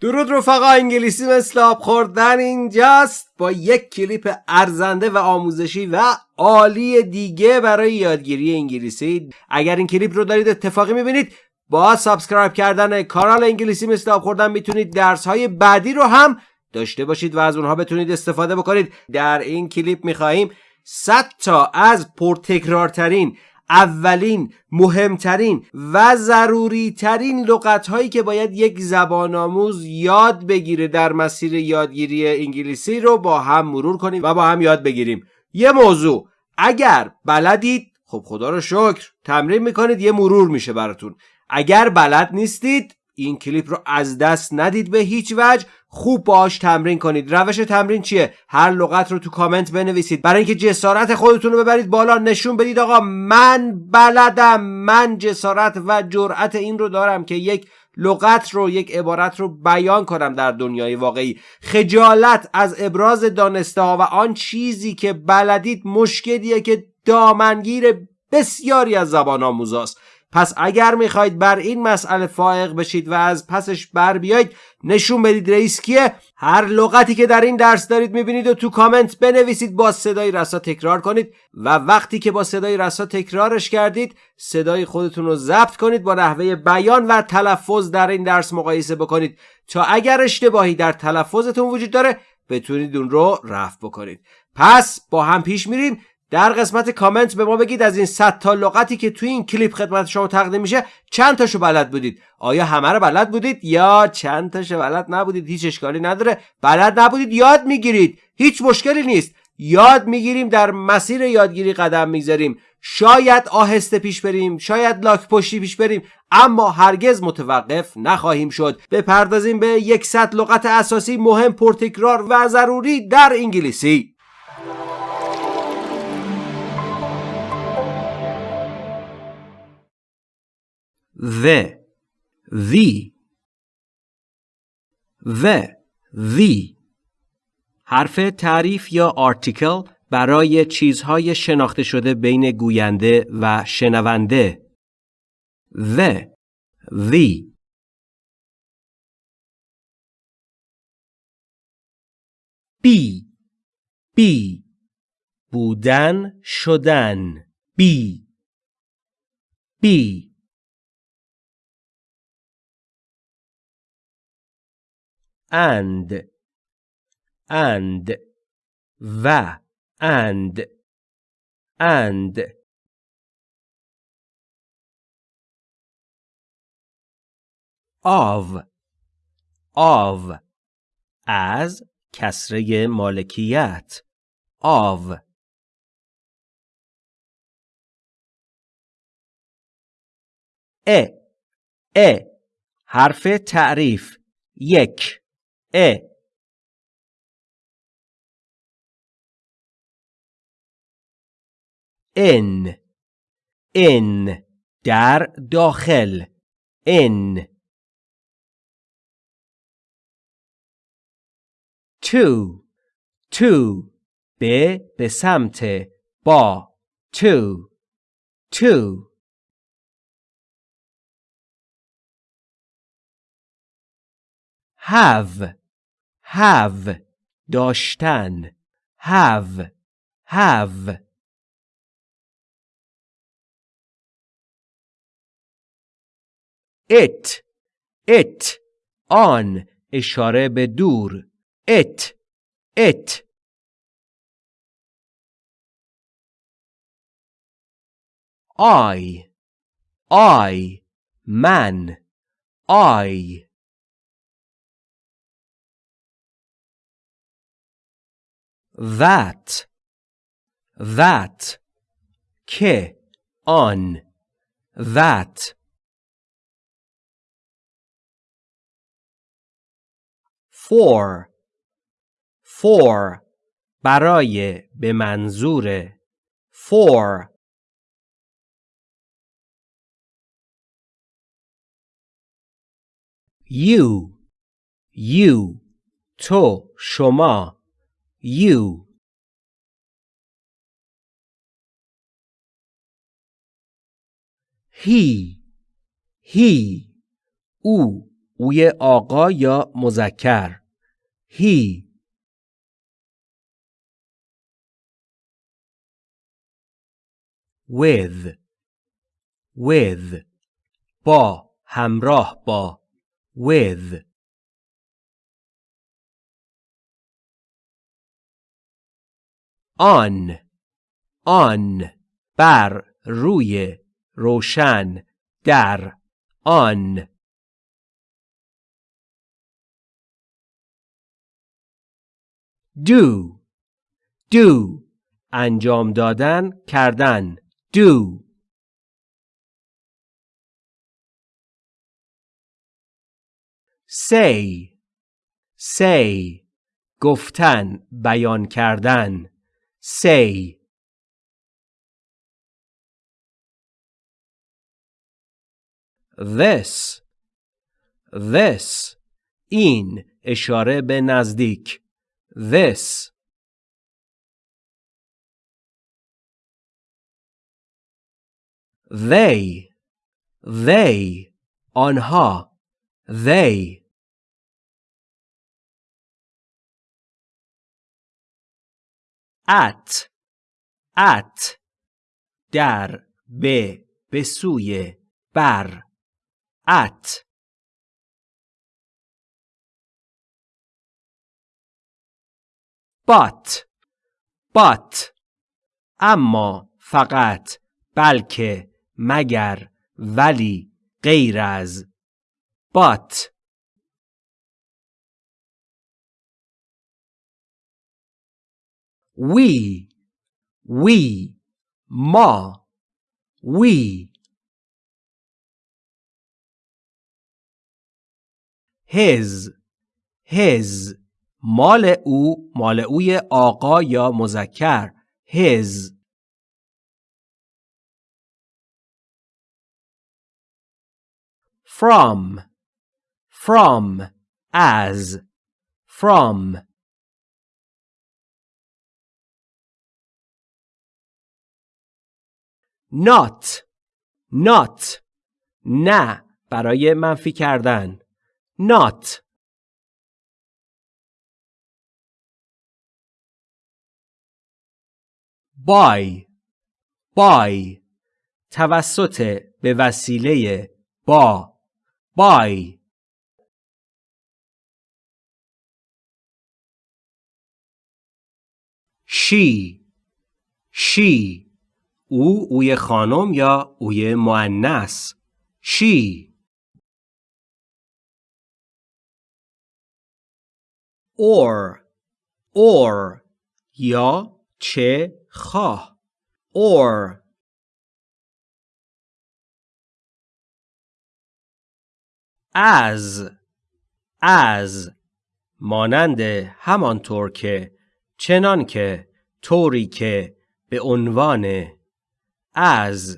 درود رفقا انگلیسی مثل آب خوردن اینجاست. با یک کلیپ ارزنده و آموزشی و عالی دیگه برای یادگیری انگلیسی. اگر این کلیپ رو دارید اتفاقی می‌بینید با subscribe کردن کانال انگلیسی مثل آب خوردن می‌تونید درس های بعدی رو هم داشته باشید و از اونها بتونید استفاده بکنید. در این کلیپ می‌خواهیم 100 تا از پرتکرارترین اولین مهمترین و ضروری ترین لغت هایی که باید یک زبان آموز یاد بگیره در مسیر یادگیری انگلیسی رو با هم مرور کنیم و با هم یاد بگیریم. یه موضوع اگر بلدید خب خدا رو شکر تمرین می‌کنید یه مرور میشه براتون. اگر بلد نیستید این کلیپ رو از دست ندید به هیچ وجه. خوب باش تمرین کنید. روش تمرین چیه؟ هر لغت رو تو کامنت بنویسید. برای اینکه جسارت خودتون رو ببرید بالا نشون بدید آقا من بلدم. من جسارت و جرأت این رو دارم که یک لغت رو یک عبارت رو بیان کنم در دنیای واقعی. خجالت از ابراز دانسته ها و آن چیزی که بلدید مشکلیه که دامنگیر بسیاری از زبان آموزاست. پس اگر می‌خواید بر این مسئله فائق بشید و از پسش بر بیایید نشون بدید رئیس کیه. هر لغتی که در این درس دارید می‌بینید و تو کامنت بنویسید با صدای رسا تکرار کنید و وقتی که با صدای رسا تکرارش کردید صدای خودتون رو ضبط کنید با نحوه بیان و تلفظ در این درس مقایسه بکنید تا اگر اشتباهی در تلفظتون وجود داره بتونید اون رو رفع بکنید. پس با هم پیش میریم. در قسمت کامنت به ما بگید از این 100 تا لغتی که توی این کلیپ خدمت شما تقدیم میشه چند تاشو بلد بودید؟ آیا همه رو بلد بودید؟ یا چند تاشو بلد نبودید؟ هیچ اشکالی نداره. بلد نبودید؟ یاد می‌گیرید. هیچ مشکلی نیست. یاد می‌گیریم در مسیر یادگیری قدم می‌ذاریم. شاید آهسته پیش بریم شاید لاک پشتی پیش بریم اما هرگز متوقف نخواهیم شد. بپردازیم به یکصد لغت اساسی مهم پرتکرار و ضروری در انگلیسی. The the the the حرف تعریف یا آرتیکل برای چیزهای شناخته شده بین گوینده و شنونده. The the بی بی بودن شدن بی بی and and و and and. Of of از کسره مالکیت. Of. ا ا حرف تعریف. یک. ا ان ان در داخل. ان تو تو به به سمت. با. تو تو have have داشتن have have it it آن اشاره به دور it it I I من I that that که آن that for for برای به منظور for you you تو شما you. He. He. او اوی آقا یا مذکر he. With. With. با همراه با with. آن آن بر روی روشن در آن. do do انجام دادن کردن. do say say گفتن بیان کردن. Say this this این اشاره به نزدیک this they they آنها they at at در به به سوی بر at. But but اما فقط بلکه مگر ولی غیر از. But we we ما we his his مال او مال اوی آقا یا مذکر his from from as from not. Not. نه. برای منفی کردن. Not. By by توسط به وسیله با. By she. She. او اوی خانم یا اوی معنس she or or یا چه خواه. or از. از. مانند همانطور که چنان که طوری که به عنوان از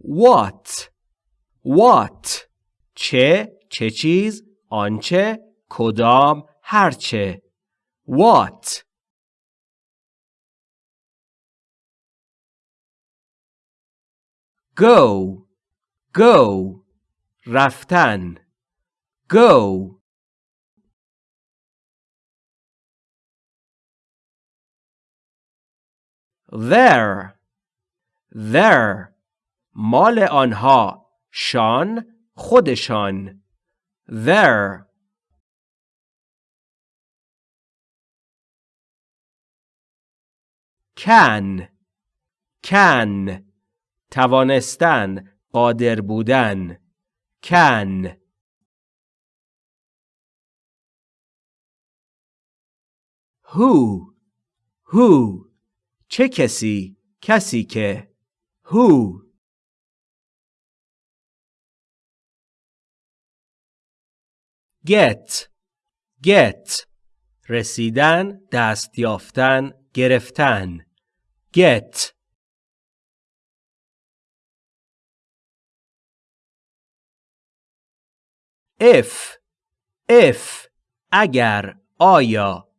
what what چه چه چیز آنچه کدام هرچه what go go رفتن go there. There. مال آنها. شان خودشان. There. Can. Can. توانستن قادر بودن. Can. Who. Who. چه کسی؟ کسی که. who get. Get. رسیدن دست یافتن گرفتن. Get. If. If. اگر آیا.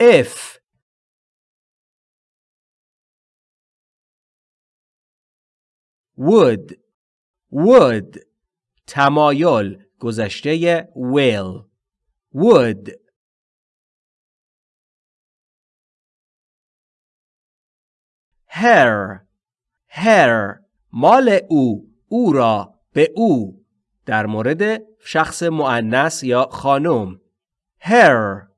If. Would would تمایل گذشته will. Would. Her. Her. مال او. او را. به او. در مورد شخص معنس یا خانم. Her.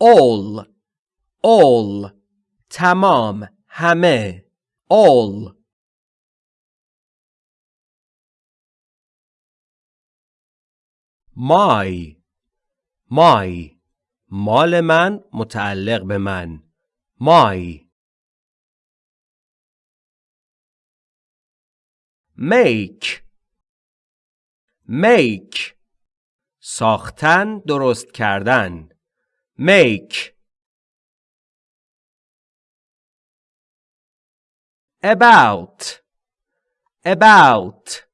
All. All. تمام. همه. All. my my مال من متعلق به من. my make. Make. ساختن درست کردن. Make. About about.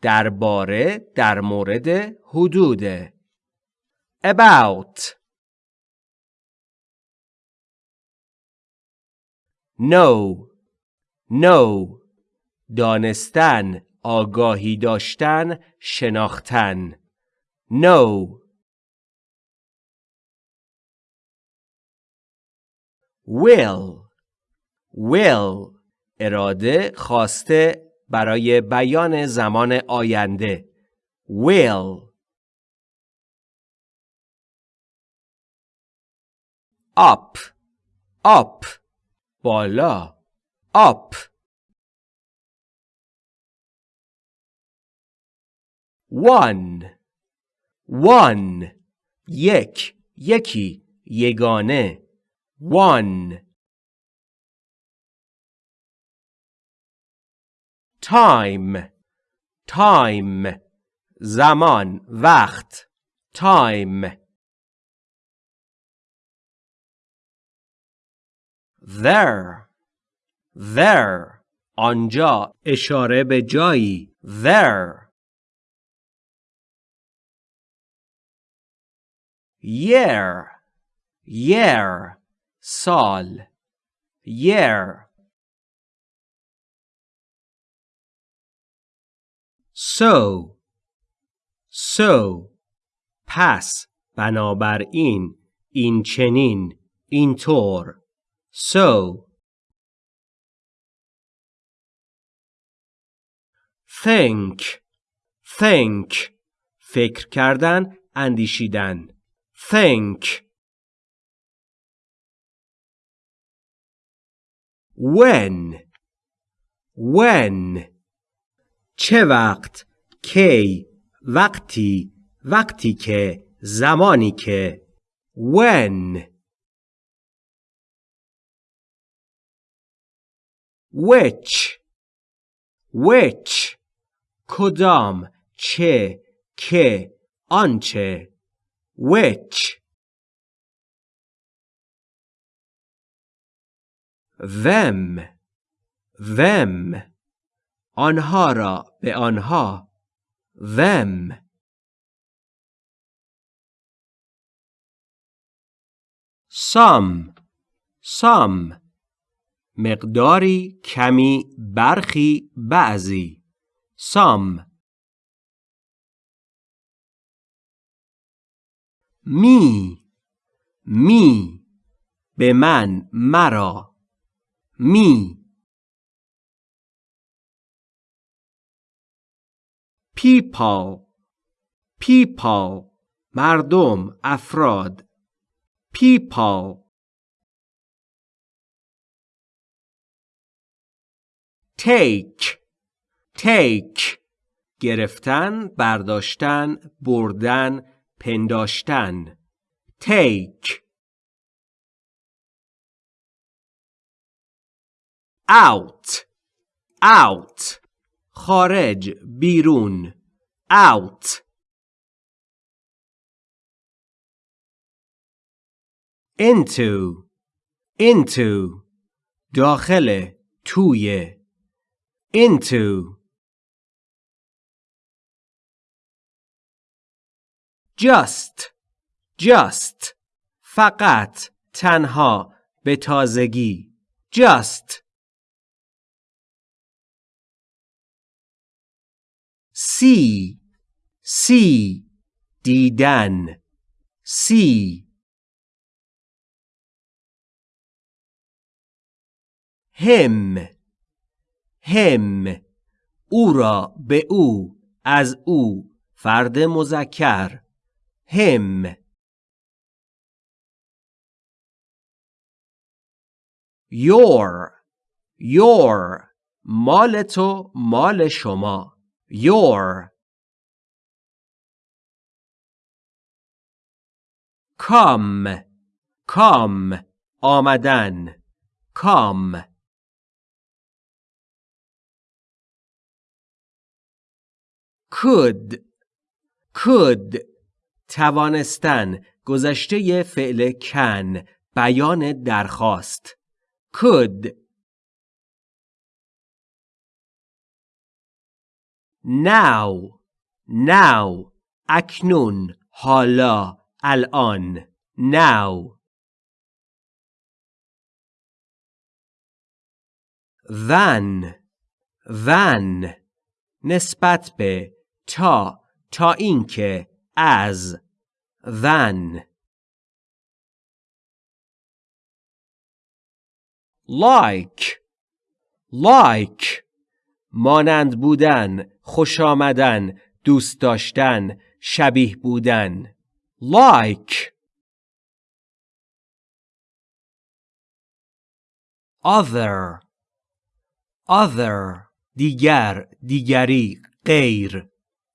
درباره در مورد حدود. about. Know know دانستن آگاهی داشتن شناختن. Know will. Will. اراده خواسته برای بیان زمان آینده. Will. Up. Up. بالا. Up. One. One. یک. یکی. یگانه. One. Time time زمان وقت time there there آنجا اشاره به جایی there year year سال year so so پس بنابراین این چنین اینطور so think think فکر کردن اندیشیدن. Think when when. چه وقت کی وقتی وقتی که زمانی که when which which کدام چه که آنچه which them them آنها را به آنها. them some some مقداری کمی برخی بعضی. some می. می. به من مرا. می. People people مردم افراد people take take گرفتن برداشتن بردن پنداشتن take out out خارج بیرون out. Into into داخل توی. Into. Just just فقط تنها به تازگی. Just. See see دیدن see هم هم او را به او از او فرد مذکر هم. your your مال تو مال شما. Your come come آمدن come. Could could توانستن گذشته فعل کن بیان درخواست. Could now now اکنون حالا الان now. Then then نسبت به تا تا اینکه از then like like. مانند بودن خوش آمدن دوست داشتن شبیه بودن. Like. Other. Other. دیگر دیگری غیر.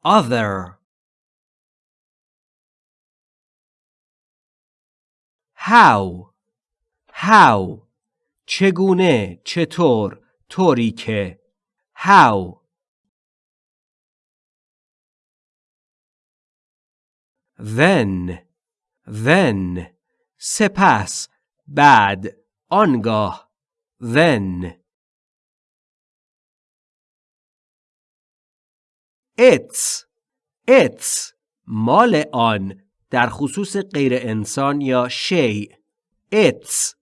Other. How. How. چگونه چطور طوری که. How. Then then سپس بعد آنگاه then. It's it's مال آن در خصوص غیر انسان یا شیء it's.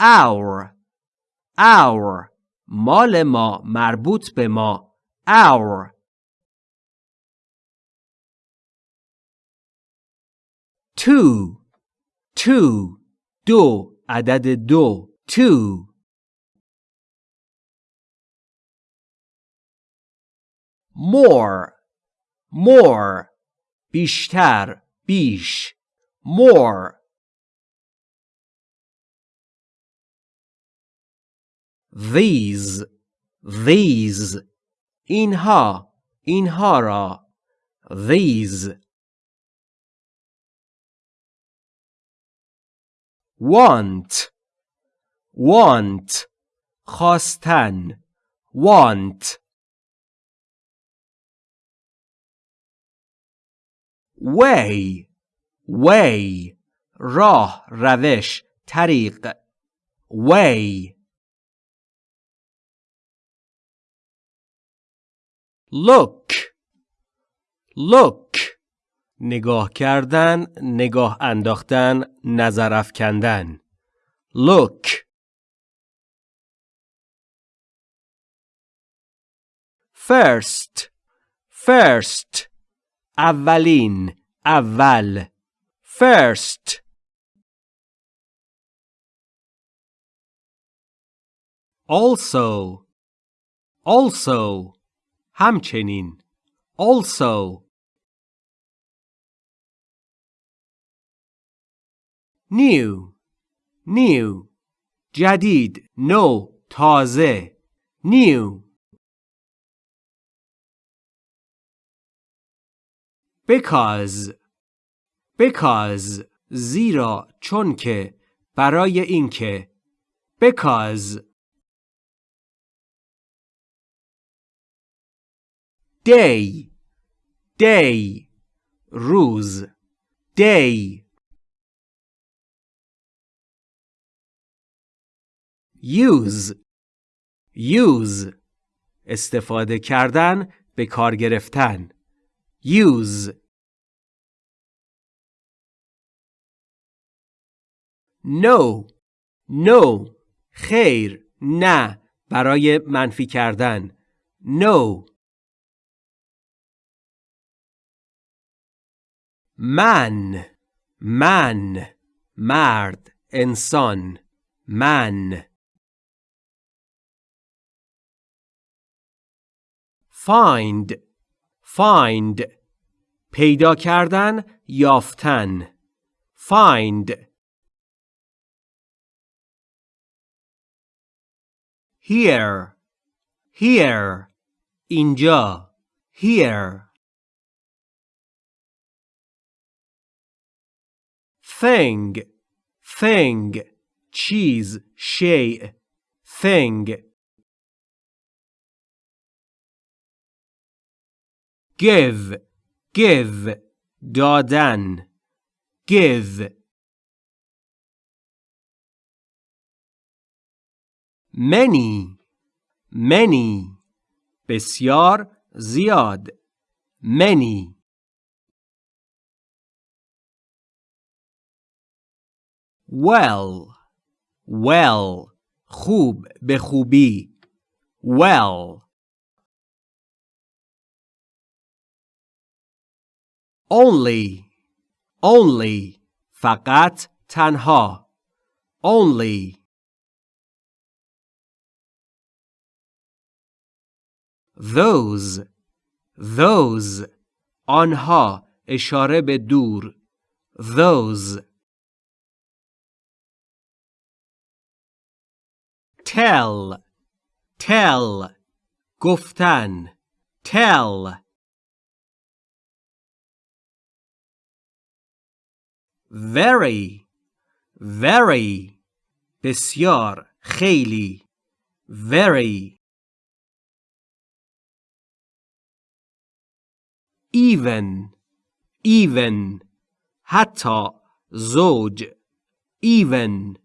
Our our مال ما مربوط به ما our two two دو عدد دو two more more بیشتر بیش more these these اینها اینها را these want want خواستن want way way راه روش طریق way Look. Look. نگاه کردن نگاه انداختن نظر افکندن. Look. First. First. اولین اول. First. Also. Also. همچنین. Also. New. New. جدید. نو. تازه. New. Because. Because. زیرا چون که. برای اینکه. Because. Day. Day. روز day. Use. Use. استفاده کردن به کار گرفتن. Use. No. No. خیر. نه. برای منفی کردن. No. من من مرد انسان من find. Find. پیدا کردن یافتن find. Here. Here. اینجا here. thing thing چیز شیء thing give give دادن give many many بسیار زیاد many well well خوب به خوبی well only only فقط تنها only those those آنها اشاره به دور those tell tell گفتن tell very very بسیار خیلی very even even حتی زوج even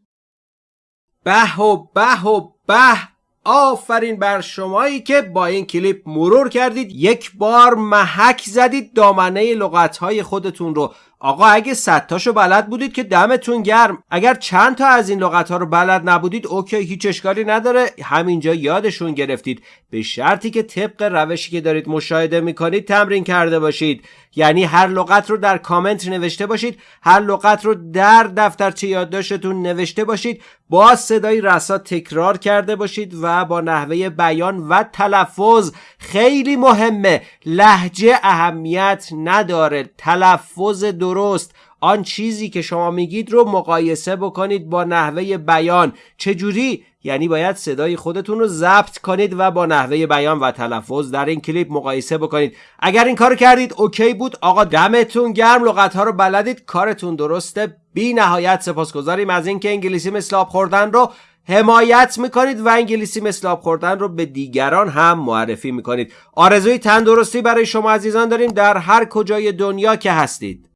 به و به و به. آفرین بر شمایی که با این کلیپ مرور کردید. یک بار محک زدید دامنه لغتهای خودتون رو. آقا اگه صد تاشو بلد بودید که دمتون گرم. اگر چند تا از این لغت ها رو بلد نبودید اوکی هیچ اشکالی نداره. همینجا یادشون گرفتید. به شرطی که طبق روشی که دارید مشاهده می‌کنید تمرین کرده باشید. یعنی هر لغت رو در کامنت نوشته باشید هر لغت رو در دفترچه یادداشتتون نوشته باشید با صدای رسا تکرار کرده باشید و با نحوه بیان و تلفظ. خیلی مهمه لحجه اهمیت نداره تلفظ درست. آن چیزی که شما میگید رو مقایسه بکنید با نحوه بیان. چجوری؟ یعنی باید صدای خودتون رو ضبط کنید و با نحوه بیان و تلفظ در این کلیپ مقایسه بکنید. اگر این کارو کردید اوکی بود. آقا دمتون گرم. لغت ها رو بلدید. کارتون درسته. بی نهایت سپاسگزاریم از اینکه انگلیسی مثل آب خوردن رو حمایت می‌کنید و انگلیسی مثل آب خوردن رو به دیگران هم معرفی می‌کنید. آرزوی تندرستی برای شما عزیزان داریم در هر کجای دنیا که هستید.